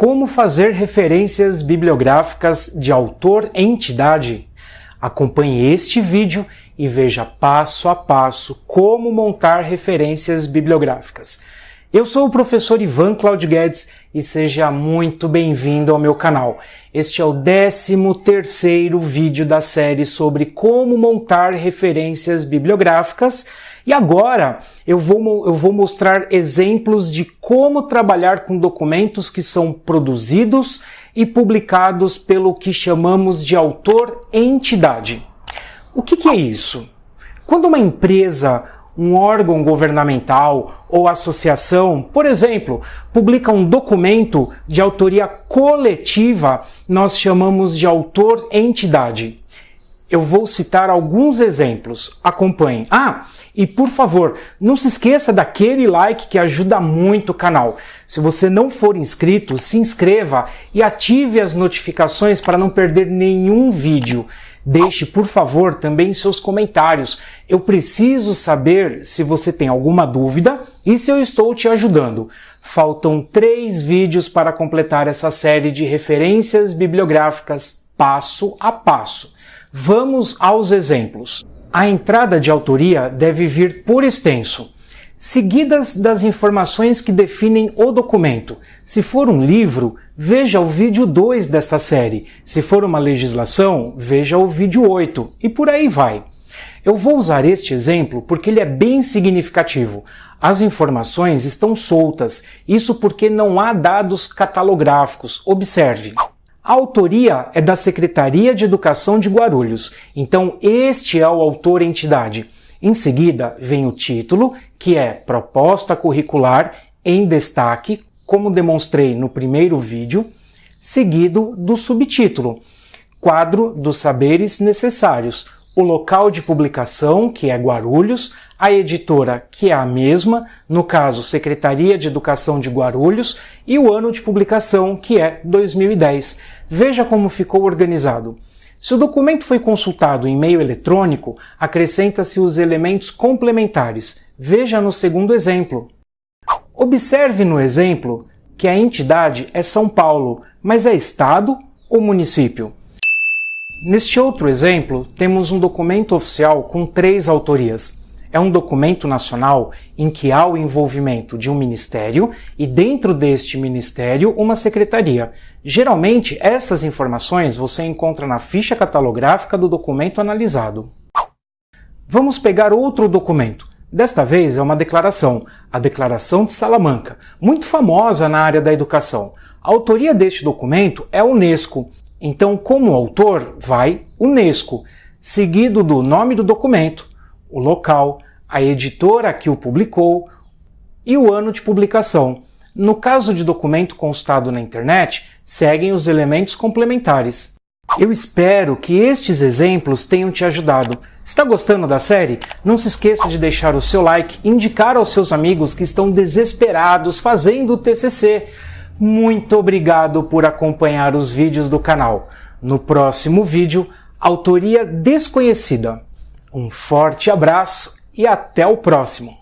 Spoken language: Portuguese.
Como fazer referências bibliográficas de autor-entidade? Acompanhe este vídeo e veja passo a passo como montar referências bibliográficas. Eu sou o professor Ivan Claudio Guedes e seja muito bem-vindo ao meu canal. Este é o 13 terceiro vídeo da série sobre como montar referências bibliográficas e agora eu vou, eu vou mostrar exemplos de como trabalhar com documentos que são produzidos e publicados pelo que chamamos de autor-entidade. O que, que é isso? Quando uma empresa, um órgão governamental ou associação, por exemplo, publica um documento de autoria coletiva, nós chamamos de autor-entidade. Eu vou citar alguns exemplos. Acompanhe. Ah, e por favor, não se esqueça daquele like que ajuda muito o canal. Se você não for inscrito, se inscreva e ative as notificações para não perder nenhum vídeo. Deixe, por favor, também seus comentários. Eu preciso saber se você tem alguma dúvida e se eu estou te ajudando. Faltam três vídeos para completar essa série de referências bibliográficas passo a passo. Vamos aos exemplos. A entrada de autoria deve vir por extenso, seguidas das informações que definem o documento. Se for um livro, veja o vídeo 2 desta série. Se for uma legislação, veja o vídeo 8 e por aí vai. Eu vou usar este exemplo porque ele é bem significativo. As informações estão soltas, isso porque não há dados catalográficos. Observe. A autoria é da Secretaria de Educação de Guarulhos, então este é o autor-entidade. Em seguida vem o título, que é Proposta Curricular em Destaque, como demonstrei no primeiro vídeo, seguido do subtítulo, Quadro dos Saberes Necessários, o local de publicação, que é Guarulhos, a editora, que é a mesma, no caso Secretaria de Educação de Guarulhos, e o ano de publicação, que é 2010. Veja como ficou organizado. Se o documento foi consultado em meio eletrônico, acrescenta-se os elementos complementares. Veja no segundo exemplo. Observe no exemplo que a entidade é São Paulo, mas é estado ou município? Neste outro exemplo, temos um documento oficial com três autorias, é um documento nacional em que há o envolvimento de um ministério e dentro deste ministério uma secretaria. Geralmente essas informações você encontra na ficha catalográfica do documento analisado. Vamos pegar outro documento. Desta vez é uma declaração, a Declaração de Salamanca, muito famosa na área da educação. A autoria deste documento é a Unesco, então como autor vai Unesco, seguido do nome do documento, o local, a editora que o publicou e o ano de publicação. No caso de documento constado na internet, seguem os elementos complementares. Eu espero que estes exemplos tenham te ajudado. Está gostando da série? Não se esqueça de deixar o seu like e indicar aos seus amigos que estão desesperados fazendo o TCC. Muito obrigado por acompanhar os vídeos do canal. No próximo vídeo, autoria desconhecida. Um forte abraço e até o próximo!